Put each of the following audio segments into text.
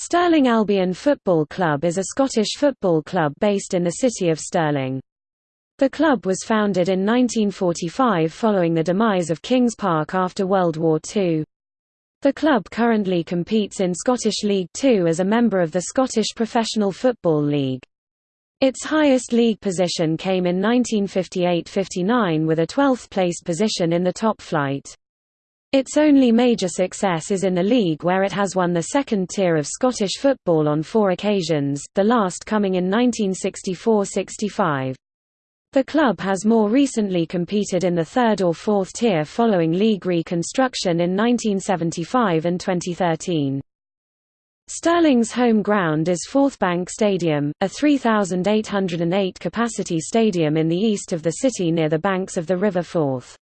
Stirling Albion Football Club is a Scottish football club based in the city of Stirling. The club was founded in 1945 following the demise of Kings Park after World War II. The club currently competes in Scottish League Two as a member of the Scottish Professional Football League. Its highest league position came in 1958–59 with a 12th place position in the top flight. Its only major success is in the league where it has won the second tier of Scottish football on four occasions, the last coming in 1964–65. The club has more recently competed in the third or fourth tier following league reconstruction in 1975 and 2013. Stirling's home ground is Forthbank Stadium, a 3,808 capacity stadium in the east of the city near the banks of the River Forth.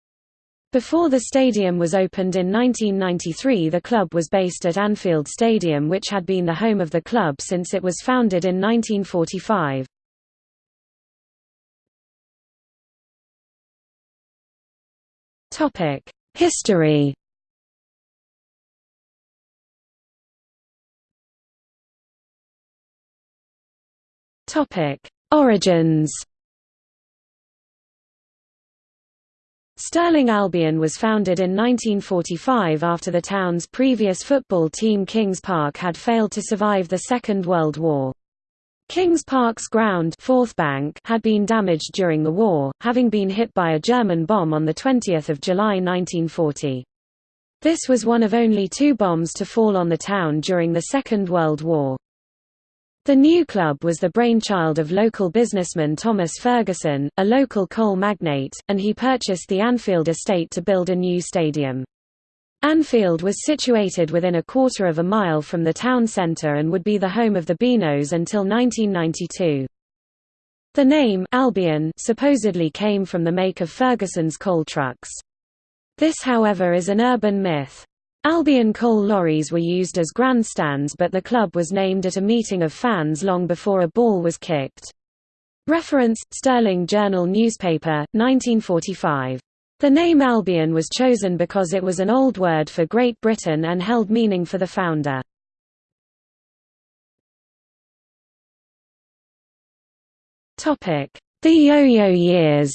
Before the stadium was opened in 1993 the club was based at Annfield Stadium which had been the home of the club since it was founded in 1945. History Origins Stirling Albion was founded in 1945 after the town's previous football team Kings Park had failed to survive the Second World War. Kings Park's ground Forthbank had been damaged during the war, having been hit by a German bomb on 20 July 1940. This was one of only two bombs to fall on the town during the Second World War. The new club was the brainchild of local businessman Thomas Ferguson, a local coal magnate, and he purchased the Annfield estate to build a new stadium. Annfield was situated within a quarter of a mile from the town centre and would be the home of the Binos until 1992. The name Albion supposedly came from the make of Ferguson's coal trucks. This however is an urban myth. Albion coal lorries were used as grandstands but the club was named at a meeting of fans long before a ball was kicked. Reference, Stirling Journal newspaper, 1945. The name Albion was chosen because it was an old word for Great Britain and held meaning for the founder. The yo-yo years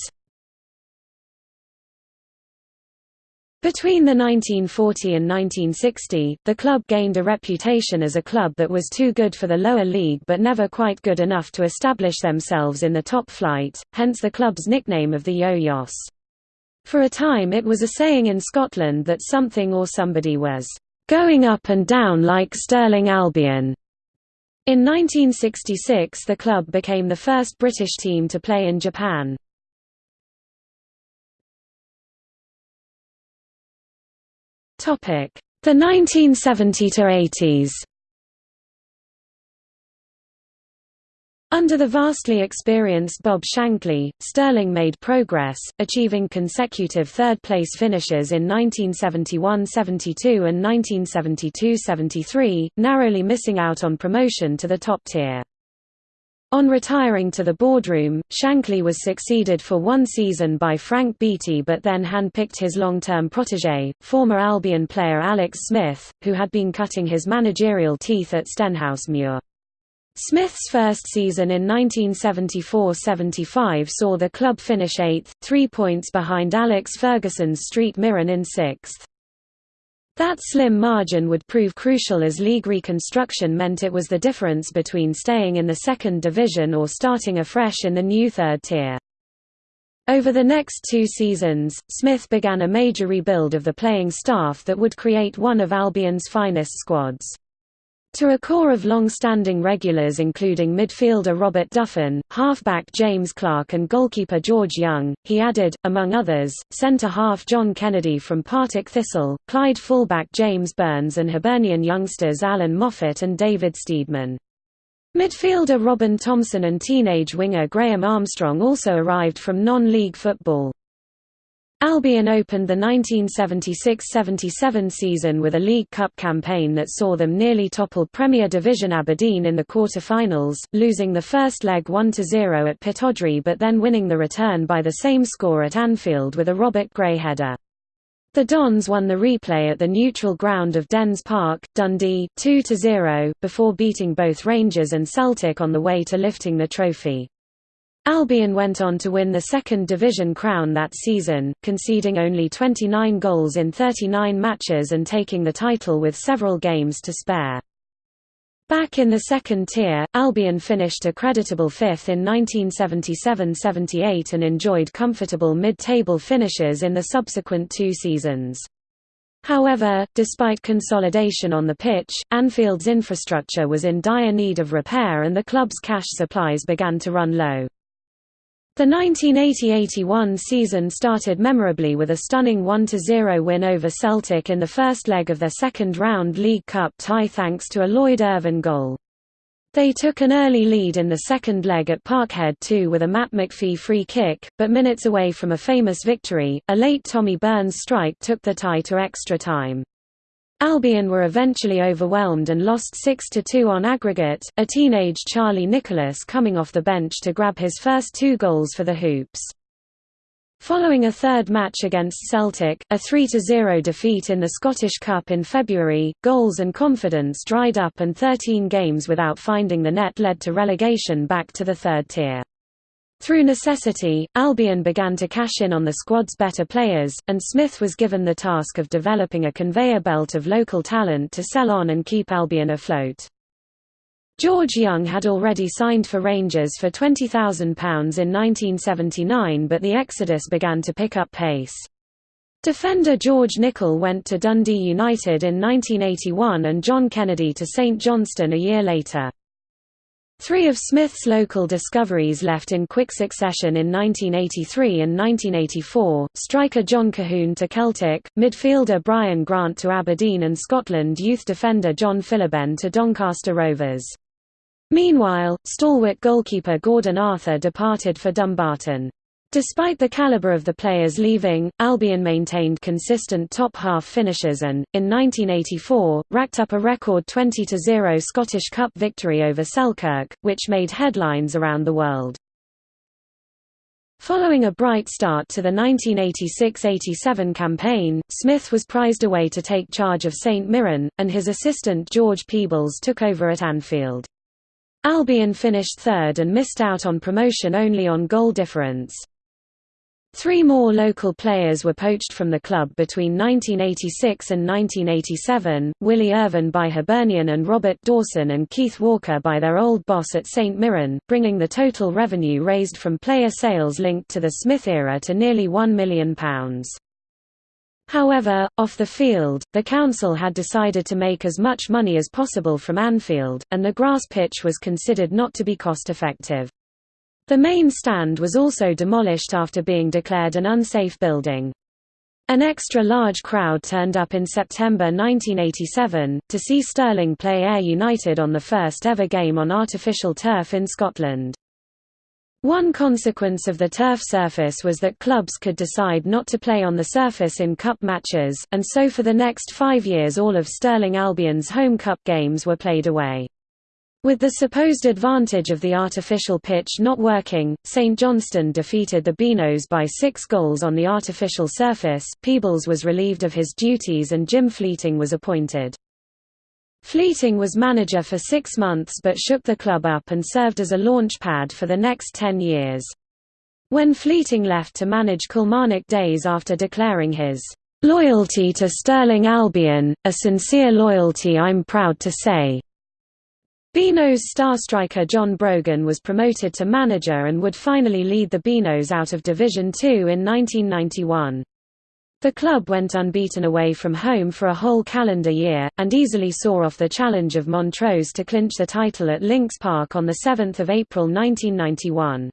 Between the 1940 and 1960, the club gained a reputation as a club that was too good for the lower league but never quite good enough to establish themselves in the top flight, hence the club's nickname of the Yo-Yos. For a time it was a saying in Scotland that something or somebody was going up and down like Stirling Albion. In 1966 the club became the first British team to play in Japan. Topic: The 1970 to 80s. Under the vastly experienced Bob Shankly, Stirling made progress, achieving consecutive third-place finishes in 1971–72 and 1972–73, narrowly missing out on promotion to the top tier. On retiring to the boardroom, Shankly was succeeded for one season by Frank Beattie but then hand-picked his long-term protégé, former Albion player Alex Smith, who had been cutting his managerial teeth at Stenhousemuir. Smith's first season in 1974–75 saw the club finish eighth, three points behind Alex Ferguson's Street Mirren in sixth. That slim margin would prove crucial as league reconstruction meant it was the difference between staying in the second division or starting afresh in the new third tier. Over the next two seasons, Smith began a major rebuild of the playing staff that would create one of Albion's finest squads. To a core of long-standing regulars including midfielder Robert Duffin, halfback James Clark and goalkeeper George Young, he added, among others, centre-half John Kennedy from Partick Thistle, Clyde fullback James Burns and Hibernian youngsters Alan Moffat and David Steedman. Midfielder Robin Thompson and teenage winger Graham Armstrong also arrived from non-league football. Albion opened the 1976–77 season with a League Cup campaign that saw them nearly topple Premier Division Aberdeen in the quarter-finals, losing the first leg 1–0 at Pittodrie but then winning the return by the same score at Annfield with a Robert Gray header. The Dons won the replay at the neutral ground of Dens Park, Dundee 2–0, before beating both Rangers and Celtic on the way to lifting the trophy. Albion went on to win the second division crown that season, conceding only 29 goals in 39 matches and taking the title with several games to spare. Back in the second tier, Albion finished a creditable fifth in 1977–78 and enjoyed comfortable mid-table finishes in the subsequent two seasons. However, despite consolidation on the pitch, Annfield's infrastructure was in dire need of repair and the club's cash supplies began to run low. The 1980–81 season started memorably with a stunning 1–0 win over Celtic in the first leg of their second-round League Cup tie thanks to a Lloyd Irvine goal. They took an early lead in the second leg at Parkhead too with a Matt McPhee free kick, but minutes away from a famous victory, a late Tommy Burns strike took the tie to extra time. Albion were eventually overwhelmed and lost 6–2 on aggregate, a teenage Charlie Nicholas coming off the bench to grab his first two goals for the Hoops. Following a third match against Celtic, a 3–0 defeat in the Scottish Cup in February, goals and confidence dried up and 13 games without finding the net led to relegation back to the third tier. Through necessity, Albion began to cash in on the squad's better players, and Smith was given the task of developing a conveyor belt of local talent to sell on and keep Albion afloat. George Young had already signed for Rangers for £20,000 in 1979 but the exodus began to pick up pace. Defender George Nicholl went to Dundee United in 1981 and John Kennedy to St Johnstone a year later. Three of Smith's local discoveries left in quick succession in 1983 and 1984, striker John Colquhoun to Celtic, midfielder Brian Grant to Aberdeen and Scotland youth defender John Philibin to Doncaster Rovers. Meanwhile, stalwart goalkeeper Gordon Arthur departed for Dumbarton. Despite the calibre of the players leaving, Albion maintained consistent top-half finishes and, in 1984, racked up a record 20–0 Scottish Cup victory over Selkirk, which made headlines around the world. Following a bright start to the 1986–87 campaign, Smith was prized away to take charge of St Mirren, and his assistant George Peebles took over at Annfield. Albion finished third and missed out on promotion only on goal difference. Three more local players were poached from the club between 1986 and 1987, Willie Irvine by Hibernian and Robert Dawson and Keith Walker by their old boss at St Mirren, bringing the total revenue raised from player sales linked to the Smith era to nearly £1 million. However, off the field, the council had decided to make as much money as possible from Annfield, and the grass pitch was considered not to be cost-effective. The main stand was also demolished after being declared an unsafe building. An extra large crowd turned up in September 1987, to see Stirling play Ayr United on the first ever game on artificial turf in Scotland. One consequence of the turf surface was that clubs could decide not to play on the surface in cup matches, and so for the next five years all of Stirling Albion's home cup games were played away. With the supposed advantage of the artificial pitch not working, St Johnstone defeated the Binos by six goals on the artificial surface. Peebles was relieved of his duties and Jim Fleeting was appointed. Fleeting was manager for six months but shook the club up and served as a launch pad for the next ten years. When Fleeting left to manage Kilmarnock days after declaring his loyalty to Stirling Albion, a sincere loyalty I'm proud to say, Bino's star striker John Brogan was promoted to manager and would finally lead the Binos out of Division Two in 1991. The club went unbeaten away from home for a whole calendar year, and easily saw off the challenge of Montrose to clinch the title at Links Park on 7 April 1991.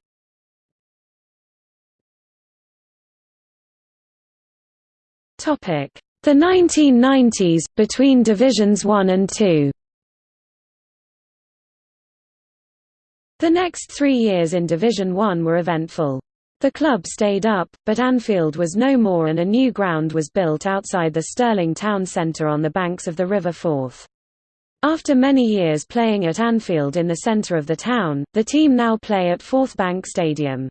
The 1990s, between Divisions 1 and 2 The next three years in Division One were eventful. The club stayed up, but Annfield was no more and a new ground was built outside the Stirling town centre on the banks of the River Forth. After many years playing at Annfield in the centre of the town, the team now play at Forthbank Stadium.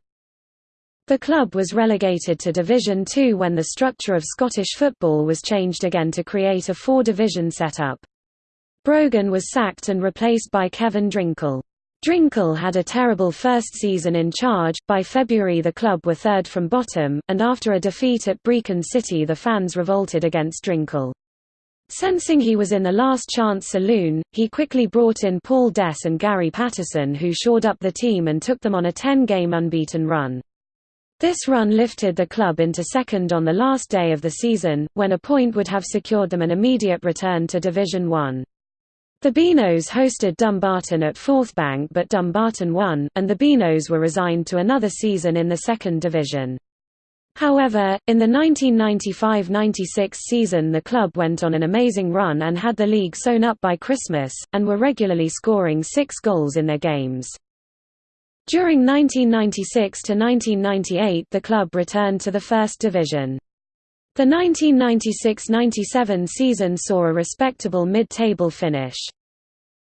The club was relegated to Division Two when the structure of Scottish football was changed again to create a four-division setup. Brogan was sacked and replaced by Kevin Drinkell. Drinkell had a terrible first season in charge, by February the club were third from bottom, and after a defeat at Brechin City the fans revolted against Drinkell. Sensing he was in the last chance saloon, he quickly brought in Paul Dess and Gary Patterson who shored up the team and took them on a 10-game unbeaten run. This run lifted the club into second on the last day of the season, when a point would have secured them an immediate return to Division One. The Binos hosted Dumbarton at Forthbank but Dumbarton won, and the Binos were resigned to another season in the second division. However, in the 1995–96 season the club went on an amazing run and had the league sewn up by Christmas, and were regularly scoring six goals in their games. During 1996–1998 the club returned to the First Division. The 1996–97 season saw a respectable mid-table finish.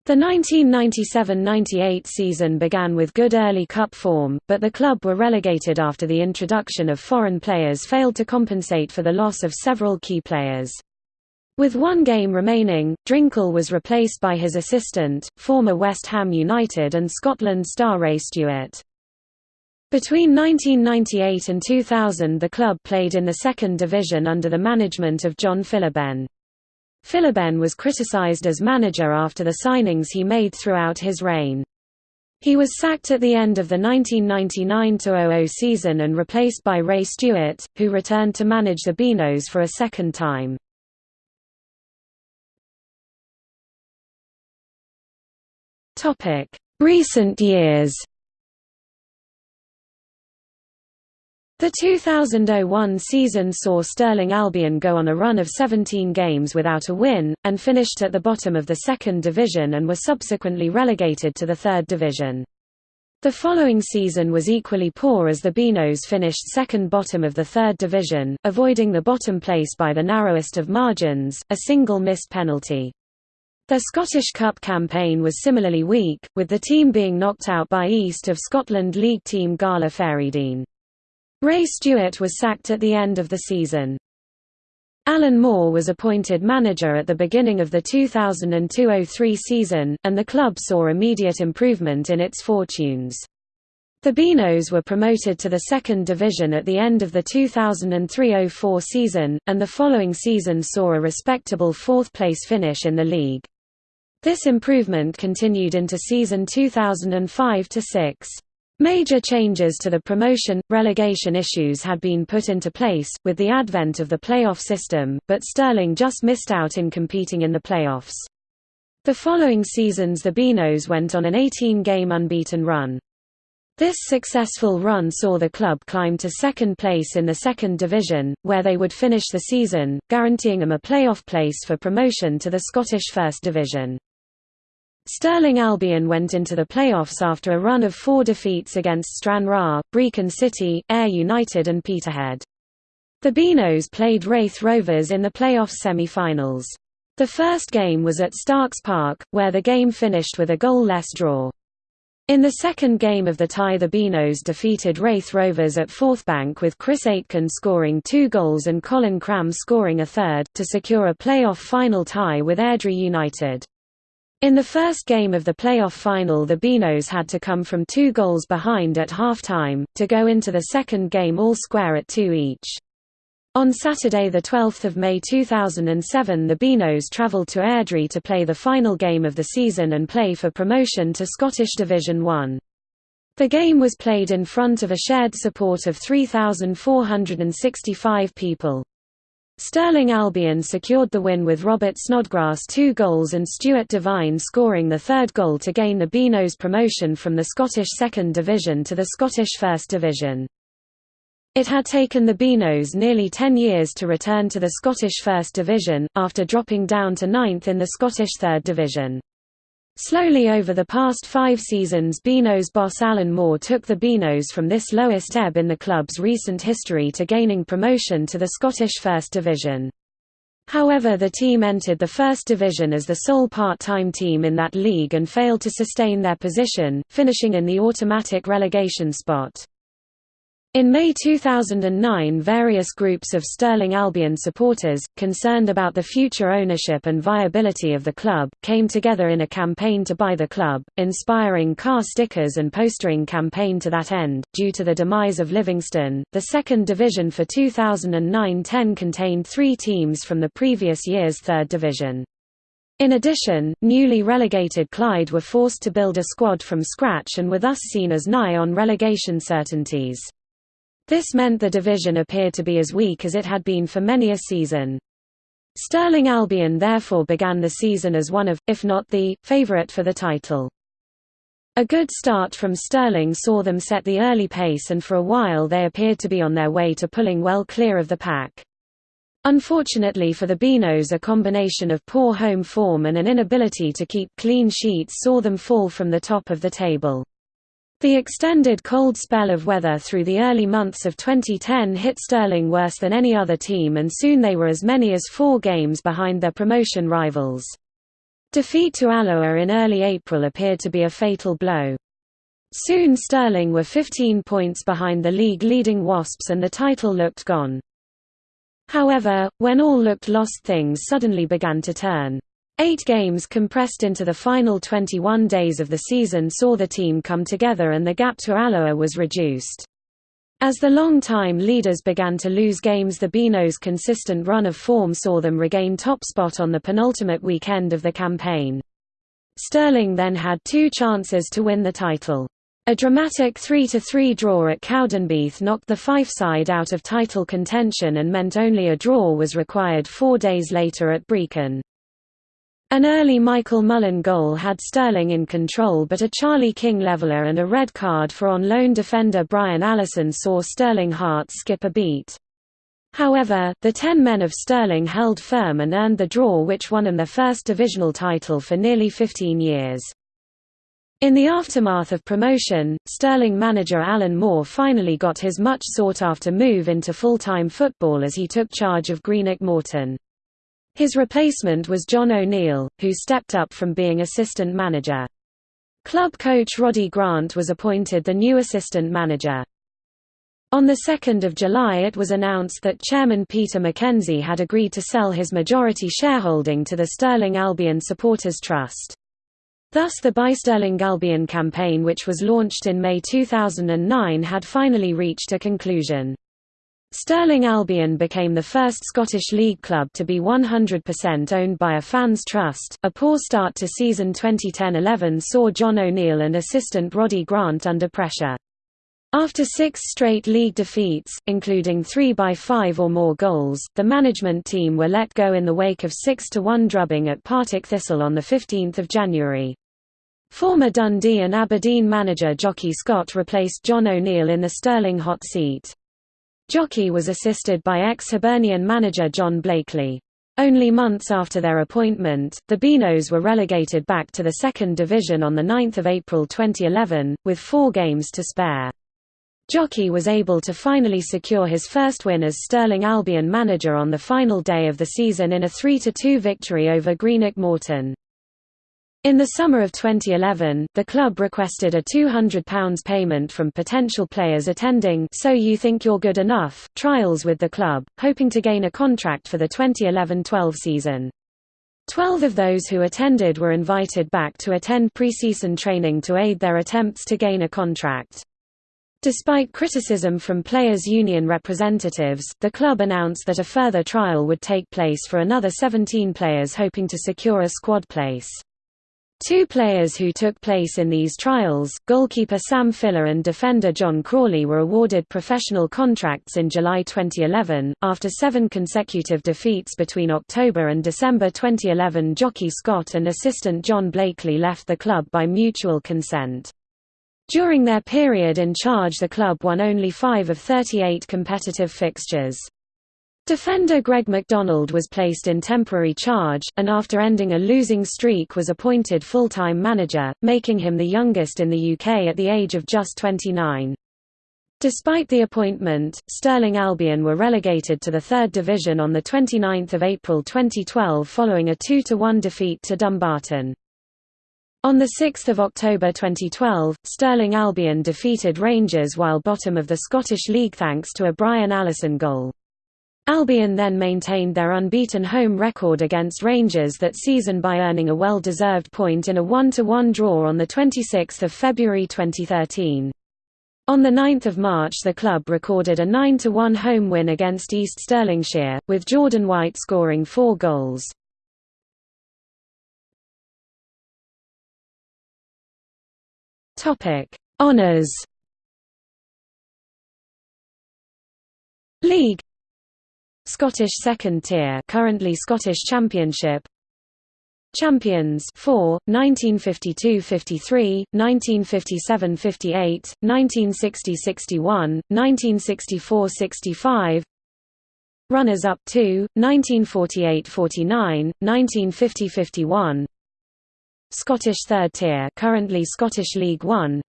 The 1997–98 season began with good early cup form, but the club were relegated after the introduction of foreign players failed to compensate for the loss of several key players. With one game remaining, Drinkell was replaced by his assistant, former West Ham United and Scotland star Ray Stewart. Between 1998 and 2000 the club played in the second division under the management of John Philibin. Philibin was criticised as manager after the signings he made throughout his reign. He was sacked at the end of the 1999–00 season and replaced by Ray Stewart, who returned to manage the Binos for a second time. Recent years The 2001 season saw Stirling Albion go on a run of 17 games without a win, and finished at the bottom of the second division and were subsequently relegated to the third division. The following season was equally poor as the Binos finished second bottom of the third division, avoiding the bottom place by the narrowest of margins, a single missed penalty. Their Scottish Cup campaign was similarly weak, with the team being knocked out by East of Scotland League team Gala Fairydean. Ray Stewart was sacked at the end of the season. Alan Moore was appointed manager at the beginning of the 2002–03 season, and the club saw immediate improvement in its fortunes. The Binos were promoted to the second division at the end of the 2003–04 season, and the following season saw a respectable fourth-place finish in the league. This improvement continued into season 2005–06. Major changes to the promotion-relegation issues had been put into place, with the advent of the playoff system, but Stirling just missed out in competing in the playoffs. The following seasons the Binos went on an 18-game unbeaten run. This successful run saw the club climb to second place in the second division, where they would finish the season, guaranteeing them a playoff place for promotion to the Scottish First Division. Stirling Albion went into the playoffs after a run of four defeats against Stranraer, Brechin City, Ayr United and Peterhead. The Binos played Raith Rovers in the playoff semi-finals. The first game was at Starks Park, where the game finished with a goal-less draw. In the second game of the tie the Binos defeated Raith Rovers at Forthbank with Chris Aitken scoring two goals and Colin Cramb scoring a third, to secure a playoff final tie with Airdrie United. In the first game of the playoff final the Binos had to come from two goals behind at half-time, to go into the second game all square at two each. On Saturday 12 May 2007 the Binos travelled to Airdrie to play the final game of the season and play for promotion to Scottish Division 1. The game was played in front of a shared support of 3,465 people. Stirling Albion secured the win with Robert Snodgrass two goals and Stuart Devine scoring the third goal to gain the Binos promotion from the Scottish Second Division to the Scottish First Division. It had taken the Binos nearly ten years to return to the Scottish First Division, after dropping down to ninth in the Scottish Third Division. Slowly over the past five seasons Binos boss Alan Moore took the Binos from this lowest ebb in the club's recent history to gaining promotion to the Scottish First Division. However the team entered the First Division as the sole part-time team in that league and failed to sustain their position, finishing in the automatic relegation spot. In May 2009 various groups of Stirling Albion supporters, concerned about the future ownership and viability of the club, came together in a campaign to buy the club, inspiring car stickers and postering campaign to that end. Due to the demise of Livingston, the second division for 2009-10 contained three teams from the previous year's third division. In addition, newly relegated Clyde were forced to build a squad from scratch and were thus seen as nigh on relegation certainties. This meant the division appeared to be as weak as it had been for many a season. Stirling Albion therefore began the season as one of, if not the, favourite for the title. A good start from Stirling saw them set the early pace and for a while they appeared to be on their way to pulling well clear of the pack. Unfortunately for the Binos a combination of poor home form and an inability to keep clean sheets saw them fall from the top of the table. The extended cold spell of weather through the early months of 2010 hit Stirling worse than any other team and soon they were as many as four games behind their promotion rivals. Defeat to Alloa in early April appeared to be a fatal blow. Soon Stirling were 15 points behind the league-leading Wasps and the title looked gone. However, when all looked lost things suddenly began to turn. Eight games compressed into the final 21 days of the season saw the team come together and the gap to Alloa was reduced. As the long-time leaders began to lose games the Binos' consistent run of form saw them regain top spot on the penultimate weekend of the campaign. Stirling then had two chances to win the title. A dramatic 3–3 draw at Cowdenbeath knocked the Fife side out of title contention and meant only a draw was required four days later at Brechin. An early Michael Mullen goal had Stirling in control but a Charlie King leveller and a red card for on-loan defender Brian Allison saw Stirling hearts skip a beat. However, the ten men of Stirling held firm and earned the draw which won them their first divisional title for nearly 15 years. In the aftermath of promotion, Stirling manager Alan Moore finally got his much sought-after move into full-time football as he took charge of Greenock Morton. His replacement was John O'Neill, who stepped up from being assistant manager. Club coach Roddy Grant was appointed the new assistant manager. On 2 July it was announced that chairman Peter McKenzie had agreed to sell his majority shareholding to the Stirling Albion Supporters Trust. Thus the Buy Stirling Albion campaign which was launched in May 2009 had finally reached a conclusion. Stirling Albion became the first Scottish League club to be 100% owned by a fans' trust. A poor start to season 2010-11 saw John O'Neill and assistant Roddy Grant under pressure. After six straight league defeats, including three by five or more goals, the management team were let go in the wake of 6–1 drubbing at Partick Thistle on 15 January. Former Dundee and Aberdeen manager Jocky Scott replaced John O'Neill in the Stirling hot seat. Jocky was assisted by ex-Hibernian manager John Blakely. Only months after their appointment, the Binos were relegated back to the second division on 9 April 2011, with four games to spare. Jocky was able to finally secure his first win as Stirling Albion manager on the final day of the season in a 3–2 victory over Greenock Morton. In the summer of 2011, the club requested a £200 payment from potential players attending So You Think You're Good Enough trials with the club, hoping to gain a contract for the 2011-12 season. Twelve of those who attended were invited back to attend pre-season training to aid their attempts to gain a contract. Despite criticism from players' union representatives, the club announced that a further trial would take place for another 17 players hoping to secure a squad place. Two players who took place in these trials, goalkeeper Sam Filler and defender John Crawley were awarded professional contracts in July 2011. After seven consecutive defeats between October and December 2011 Jocky Scott and assistant John Blakely left the club by mutual consent. During their period in charge the club won only five of 38 competitive fixtures. Defender Greg McDonald was placed in temporary charge, and after ending a losing streak was appointed full-time manager, making him the youngest in the UK at the age of just 29. Despite the appointment, Stirling Albion were relegated to the third division on 29 April 2012 following a 2–1 defeat to Dumbarton. On 6 October 2012, Stirling Albion defeated Rangers while bottom of the Scottish League thanks to a Brian Allison goal. Albion then maintained their unbeaten home record against Rangers that season by earning a well-deserved point in a 1–1 draw on 26 February 2013. On 9 March the club recorded a 9–1 home win against East Stirlingshire, with Jordan White scoring four goals. Honours League Scottish second tier currently Scottish Championship. Champions 4 1952-53 1957-58 1960-61 1964-65 Runners up 2 1948-49 1950-51 Scottish third tier currently Scottish League 1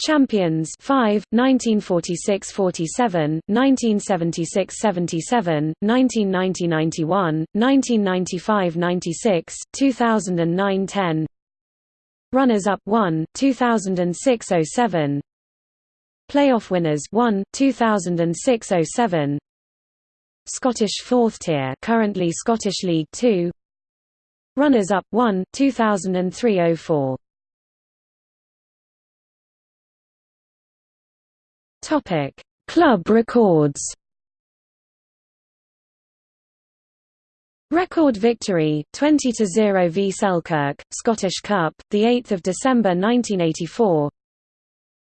Champions 5 1946-47 1976-77 1990-91 1995-96 2009-10 Runners up 1 2006-07 Playoff winners 1 2006-07 Scottish fourth tier currently Scottish League 2 Runners up 1 2003-04 Topic: Club records. Record victory 20 to 0 v Selkirk Scottish Cup the 8th of December 1984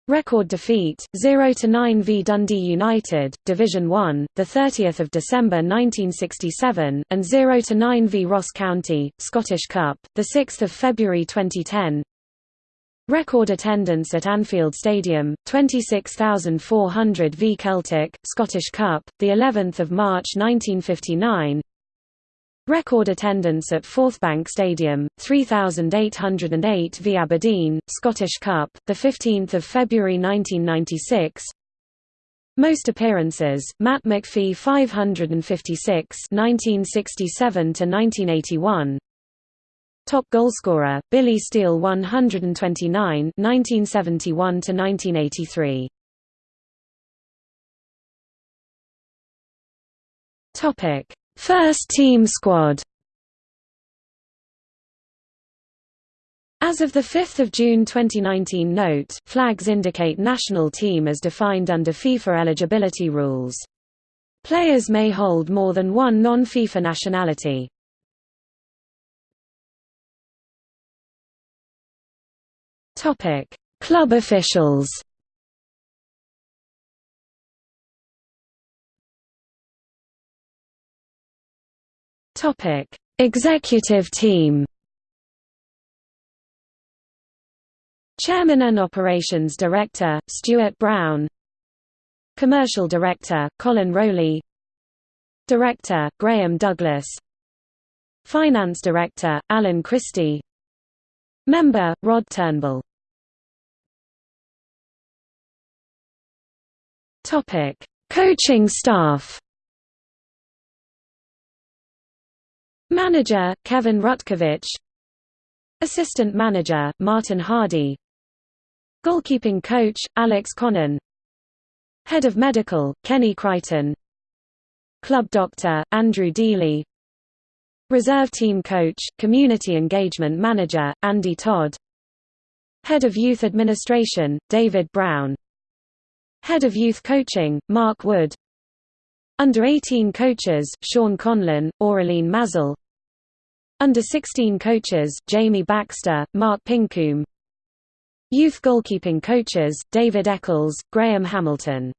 Record defeat 0 to 9 v Dundee United Division 1 the 30th of December 1967 and 0 to 9 v Ross County Scottish Cup the 6th of February 2010 Record attendance at Annfield Stadium, 26,400 v Celtic, Scottish Cup, the 11th of March 1959. Record attendance at Forthbank Stadium, 3,808 v Aberdeen, Scottish Cup, the 15th of February 1996. Most appearances: Matt McPhee 556, 1967 to 1981. Top goalscorer, Billy Steele 129 1971 to 1983. Topic: First team squad. As of 5 June 2019 note, flags indicate national team as defined under FIFA eligibility rules. Players may hold more than one non-FIFA nationality. Topic: Club officials. Topic: Executive team. Chairman and Operations Director, Stuart Brown Commercial Director, Colin Rowley Director, Graham Douglas Finance Director, Alan Christie Member, Rod Turnbull Topic: Coaching staff. Manager: Kevin Rutkiewicz. Assistant manager: Martin Hardy. Goalkeeping coach: Alex Connon. Head of medical: Kenny Crichton. Club doctor: Andrew Dealey. Reserve team coach, community engagement manager: Andy Todd. Head of youth administration: David Brown. Head of Youth Coaching, Mark Wood. Under-18 coaches, Sean Conlon, Aureline Mazel Under-16 coaches, Jamie Baxter, Mark Pincoom Youth goalkeeping coaches, David Eccles, Graham Hamilton